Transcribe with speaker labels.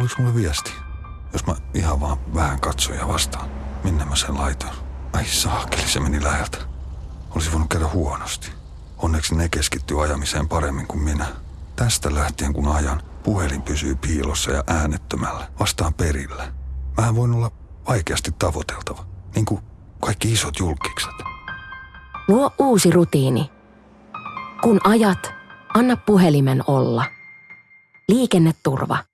Speaker 1: Tuliko sulle viesti? Jos mä ihan vaan vähän katsoin ja vastaan, minne mä sen laitoin. Ai saakeli, se meni läheltä. Olisi voinut käydä huonosti. Onneksi ne keskittyy ajamiseen paremmin kuin minä. Tästä lähtien kun ajan, puhelin pysyy piilossa ja äänettömällä, vastaan perillä. Mähän voin olla vaikeasti tavoiteltava, niin kuin kaikki isot julkikset.
Speaker 2: Luo uusi rutiini. Kun ajat, anna puhelimen olla. Liikenneturva.